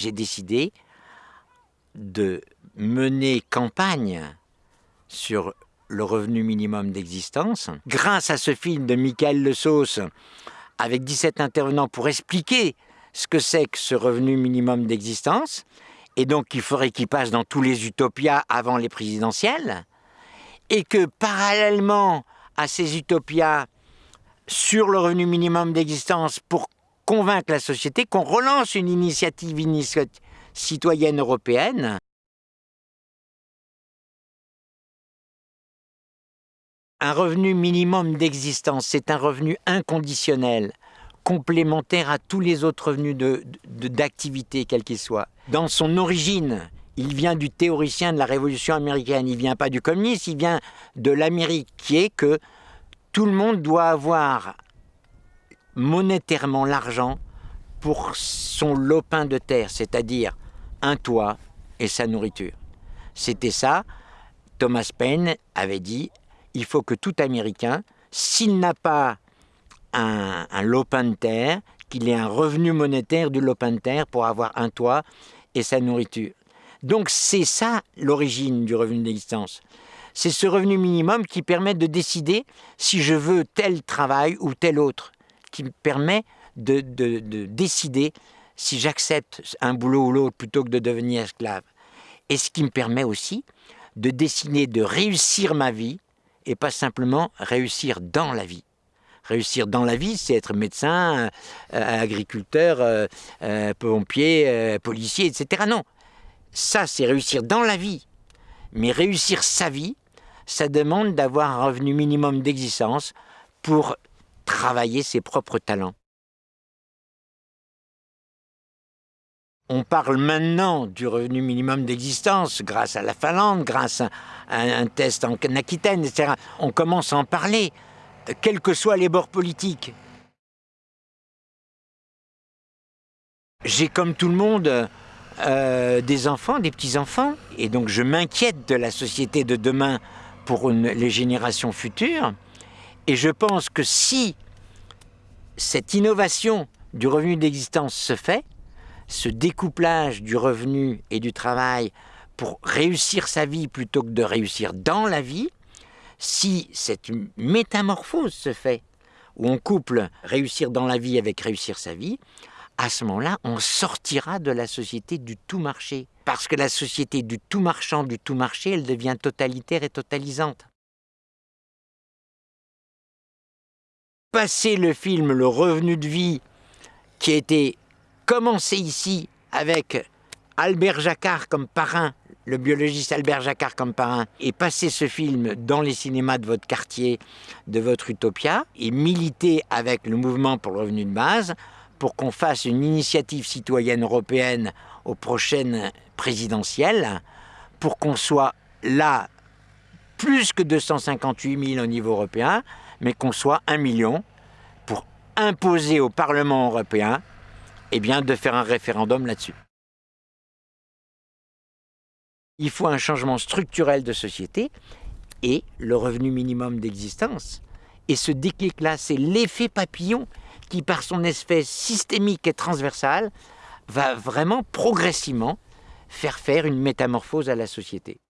j'ai décidé de mener campagne sur le revenu minimum d'existence. Grâce à ce film de Michael Le Sauce, avec 17 intervenants pour expliquer ce que c'est que ce revenu minimum d'existence, et donc il faudrait qu'il passe dans tous les utopias avant les présidentielles, et que parallèlement à ces utopias sur le revenu minimum d'existence pour convaincre la société qu'on relance une initiative citoyenne européenne Un revenu minimum d'existence, c'est un revenu inconditionnel, complémentaire à tous les autres revenus d'activité, quels qu'ils soient. Dans son origine, il vient du théoricien de la Révolution américaine, il ne vient pas du communisme, il vient de l'Amérique, qui est que tout le monde doit avoir monétairement l'argent pour son lopin de terre, c'est-à-dire un toit et sa nourriture. C'était ça. Thomas Paine avait dit il faut que tout Américain, s'il n'a pas un, lopin de terre, qu'il ait un revenu monétaire du lopin de terre pour avoir un toit et sa nourriture. Donc c'est ça l'origine du revenu d'existence. C'est ce revenu minimum qui permet de décider si je veux tel travail ou tel autre, qui me permet de, de décider si j'accepte un boulot ou l'autre plutôt que de devenir esclave. Et ce qui me permet aussi de décider de réussir ma vie et pas simplement réussir dans la vie. Réussir dans la vie, c'est être médecin, euh, agriculteur, euh, euh, pompier, policier, etc. Non, ça c'est réussir dans la vie. Mais réussir sa vie, ça demande d'avoir un revenu minimum d'existence pour travailler ses propres talents. On parle maintenant du revenu minimum d'existence grâce à la Finlande, grâce à un test en Aquitaine, etc. On commence à en parler, quels que soient les bords politiques. J'ai comme tout le monde euh, des enfants, des petits-enfants, et donc je m'inquiète de la société de demain pour les générations futures. Et je pense que si cette innovation du revenu d'existence se fait, ce découplage du revenu et du travail pour réussir sa vie plutôt que de réussir dans la vie, si cette métamorphose se fait, où on couple réussir dans la vie avec réussir sa vie, à ce moment-là, on sortira de la société du tout marché. Parce que la société du tout marchand, du tout marché, elle devient totalitaire et totalisante. Passer le film Le revenu de vie, qui a été commencé ici avec Albert Jacquard comme parrain, le biologiste Albert Jacquard comme parrain, et passer ce film dans les cinémas de votre quartier, de votre utopia, et militer avec le mouvement pour le revenu de base pour qu'on fasse une initiative citoyenne européenne aux prochaines présidentielles, pour qu'on soit là plus que 258 000 au niveau européen, mais qu'on soit un million pour imposer au Parlement européen eh de faire un référendum là-dessus. Il faut un changement structurel de société et le revenu minimum d'existence. Et ce déclic-là, c'est l'effet papillon qui, par son effet systémique et transversal, va vraiment progressivement faire faire une métamorphose à la société.